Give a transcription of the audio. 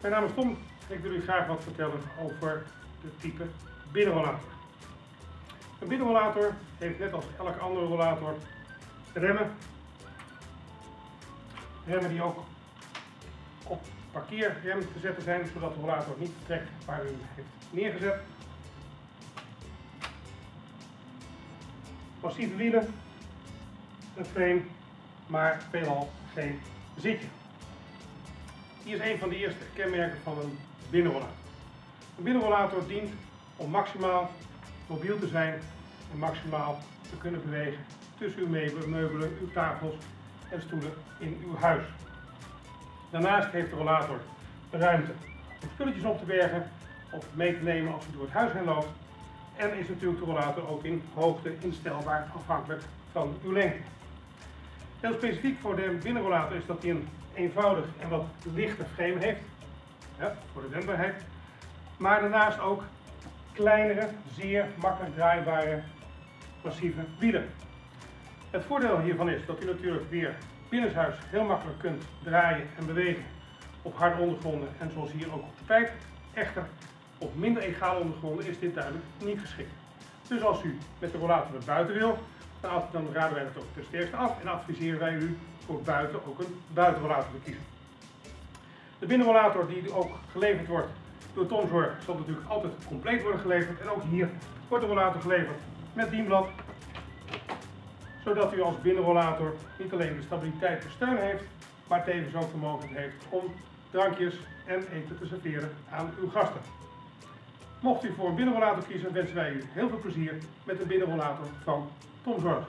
Mijn naam is Tom en ik wil u graag wat vertellen over de type binnenrollator. Een binnenrollator heeft net als elke andere rollator remmen. Remmen die ook op parkeerrem te zetten zijn, zodat de rollator niet vertrekt waar u hem heeft neergezet. Massieve wielen, een frame, maar veelal geen zitje. Hier is een van de eerste kenmerken van een binnenrollator. Een binnenrollator dient om maximaal mobiel te zijn en maximaal te kunnen bewegen tussen uw meubelen, uw tafels en stoelen in uw huis. Daarnaast heeft de rollator ruimte om spulletjes op te bergen of mee te nemen als u door het huis heen loopt. En is natuurlijk de rollator ook in hoogte instelbaar afhankelijk van uw lengte. Heel specifiek voor de binnenrollator is dat hij een eenvoudig en wat lichte frame heeft, ja, voor de wendbaarheid. Maar daarnaast ook kleinere, zeer makkelijk draaibare massieve wielen. Het voordeel hiervan is dat u natuurlijk weer binnenshuis heel makkelijk kunt draaien en bewegen op harde ondergronden en zoals hier ook op de pijp. Echter, op minder egale ondergronden is dit duidelijk niet geschikt. Dus als u met de rollator naar buiten wil, dan, raden wij het ook ten sterkste af en adviseren wij u voor buiten ook een buitenrollator te kiezen. De binnenrollator die ook geleverd wordt door Tomzorg zal natuurlijk altijd compleet worden geleverd. En ook hier wordt de rollator geleverd met dienblad. Zodat u als binnenrollator niet alleen de stabiliteit de steun heeft, maar tevens ook de mogelijkheid heeft om drankjes en eten te serveren aan uw gasten. Mocht u voor een binnenrollator kiezen, wensen wij u heel veel plezier met de binnenrollator van Tomzorg.